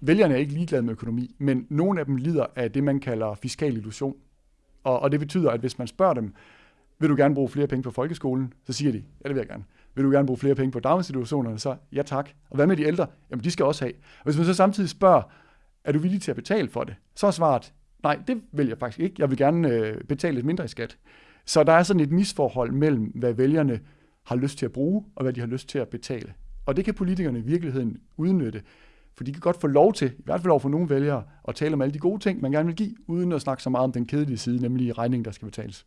vælgerne er ikke ligeglade med økonomi, men nogle af dem lider af det, man kalder fiskal illusion. Og, og det betyder, at hvis man spørger dem, vil du gerne bruge flere penge på folkeskolen? Så siger de, ja, det vil jeg gerne. Vil du gerne bruge flere penge på daginstitutionerne? Så ja tak. Og hvad med de ældre? Jamen, de skal også have. Og hvis man så samtidig spørger, er du villig til at betale for det? Så er svaret, nej, det vil jeg faktisk ikke. Jeg vil gerne øh, betale lidt mindre i skat. Så der er sådan et misforhold mellem, hvad vælgerne har lyst til at bruge, og hvad de har lyst til at betale. Og det kan politikerne i virkeligheden udnytte, for de kan godt få lov til, i hvert fald over for nogle vælgere, at tale om alle de gode ting, man gerne vil give, uden at snakke så meget om den kedelige side, nemlig regningen, der skal betales.